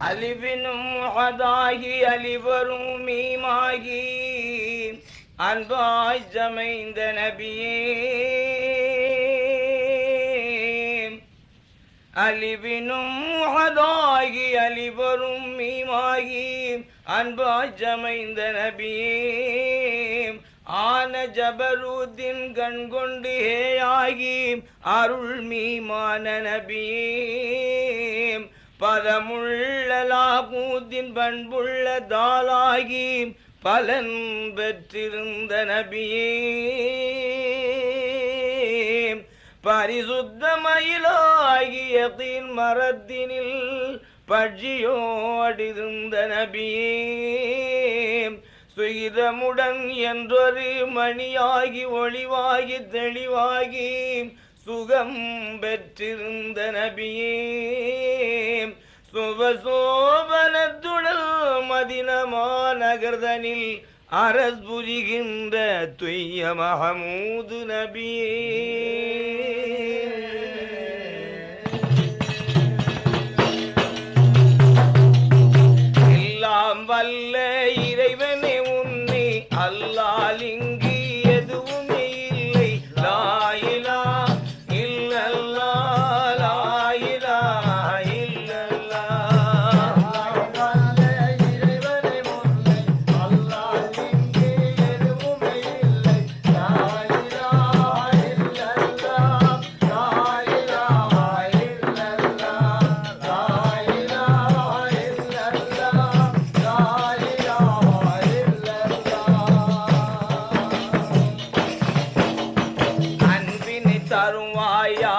அலிவினும் முகதாகி அலிவரும் மீமாகி அன்பாய் ஜமைந்த நபியே. அழிவினும் முகதாகி அழிவரும் மீமாகி அன்பாய் ஜமைந்த நபியே. ஆன ஜபரூத்தின் கண்கொண்டு ஹேயாகி அருள் மீமான நபியே. பதமுள்ளலாகூத்தின் பண்புள்ள தாளாகி பலன் பெற்றிருந்த நபியே. பரிசுத்தமயிலாகிய தீன் மரத்தினில் பட்சியோடிருந்த நபியே. சுகிதமுடன் என்றொரு மணியாகி ஒளிவாகி தெளிவாகி சுகம் பெற்றிருந்த நபியே. சுபசோபனத்துடல் மதினமா நகர்தனில் அரஸ் புரிகின்ற துய்ய மகமூது நபியே. தருவாயா?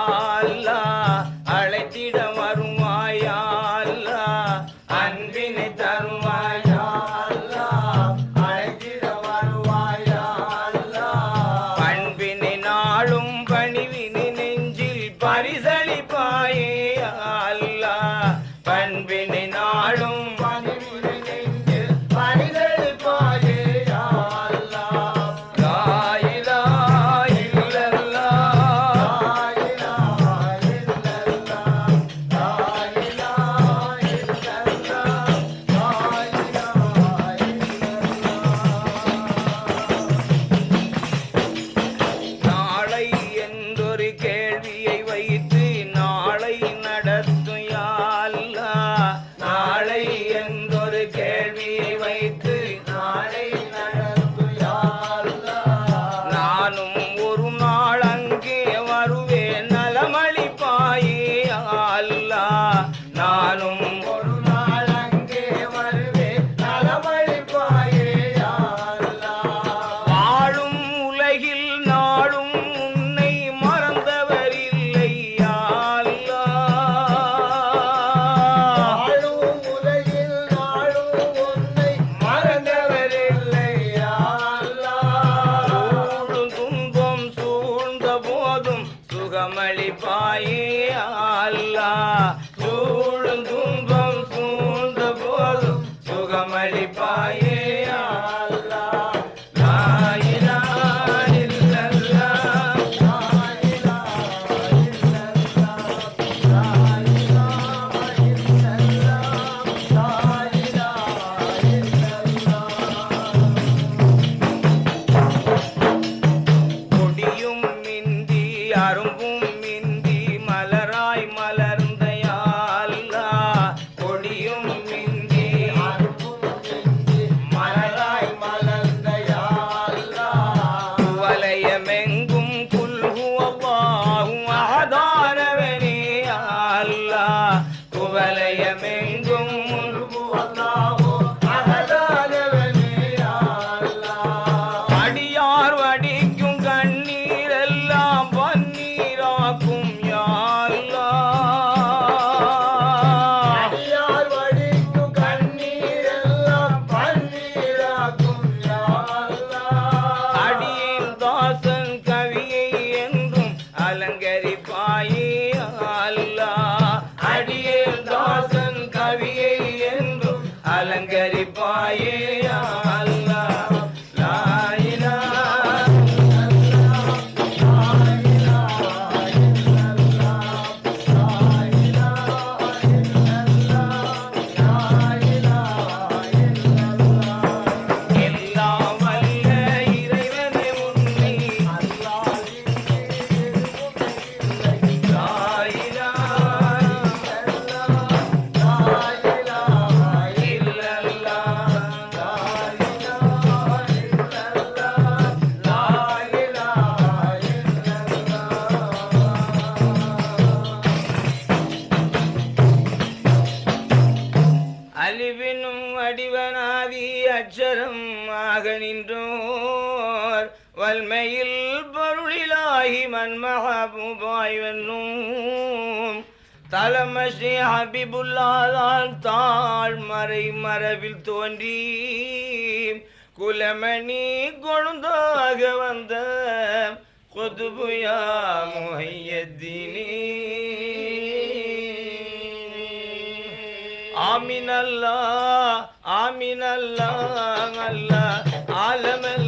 bye. आए வல்மையில் பொருளிலாகி மன்மஹபுபாய் வென்னும். தலமஸ்ரீ ஹபிபுல்லாதான் தாழ்மறை மரபில் தோன்றி குலமணி கொழுந்தாக வந்த கொதுபுயா முஹையத்தினே ஆமினல்லா ஆமினல்லா ஆமின் அல்லா அல்லா